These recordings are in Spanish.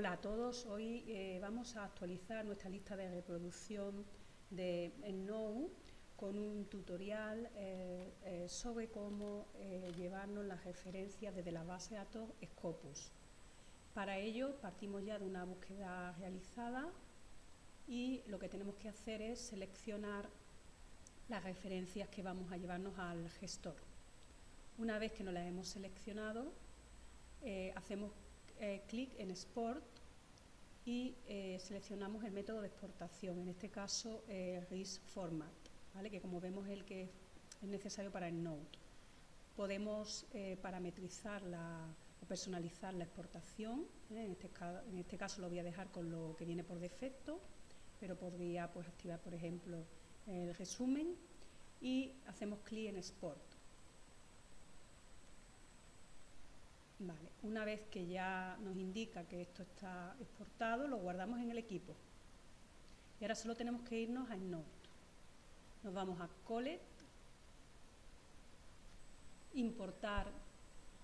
Hola a todos, hoy eh, vamos a actualizar nuestra lista de reproducción de Node con un tutorial eh, eh, sobre cómo llevarnos las referencias desde la base de datos Scopus. Para ello partimos ya de una búsqueda realizada y lo que tenemos que hacer es seleccionar las referencias que vamos a llevarnos al gestor. Una vez que nos las hemos seleccionado, hacemos eh, clic en Export y eh, seleccionamos el método de exportación, en este caso eh, RIS Format, ¿vale? que como vemos es el que es necesario para el Node. Podemos parametrizar o personalizar la exportación, en este, en, este, caso lo voy a dejar con lo que viene por defecto, pero podría pues, activar, por ejemplo, el resumen y hacemos clic en Export. Vale, una vez que ya nos indica que esto está exportado, lo guardamos en el equipo. Y ahora solo tenemos que irnos a Node. Nos vamos a Collect, importar,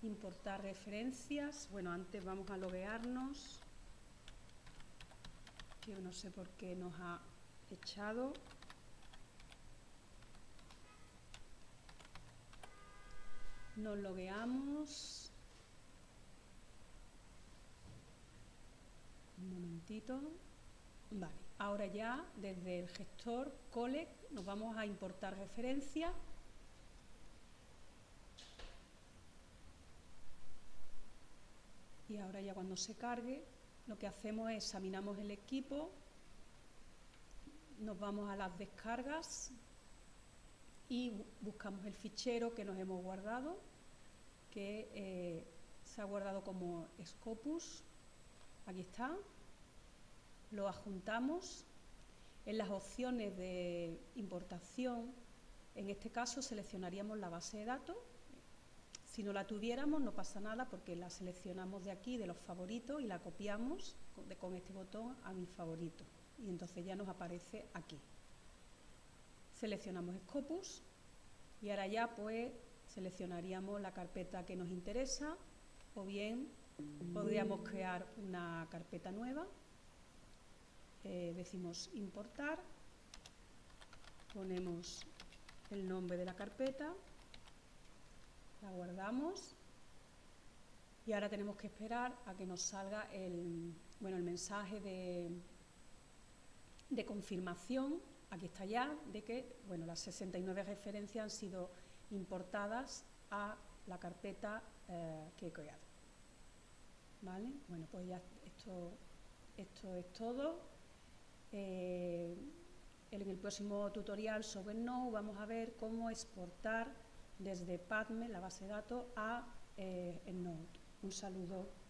importar referencias. Bueno, antes vamos a loguearnos, que no sé por qué nos ha echado. Nos logueamos. Un ahora ya desde el gestor collect nos vamos a importar referencia. Y ahora ya cuando se cargue, lo que hacemos es examinamos el equipo, nos vamos a las descargas y buscamos el fichero que nos hemos guardado, que eh, se ha guardado como Scopus Aquí está. Lo adjuntamos. En las opciones de importación, en este caso seleccionaríamos la base de datos. Si no la tuviéramos no pasa nada porque la seleccionamos de aquí, de los favoritos, y la copiamos con este botón a mi favorito. Y entonces ya nos aparece aquí. Seleccionamos Scopus y ahora ya pues seleccionaríamos la carpeta que nos interesa o bien podríamos crear una carpeta nueva, eh, decimos importar, ponemos el nombre de la carpeta, la guardamos y ahora tenemos que esperar a que nos salga el, bueno, el mensaje de, de confirmación, aquí está ya, de que bueno, las 69 referencias han sido importadas a la carpeta eh, que he creado. ¿Vale? Bueno, pues ya esto, esto es todo. Eh, en el próximo tutorial sobre Node vamos a ver cómo exportar desde PADME, la base de datos, a eh, Node. Un saludo.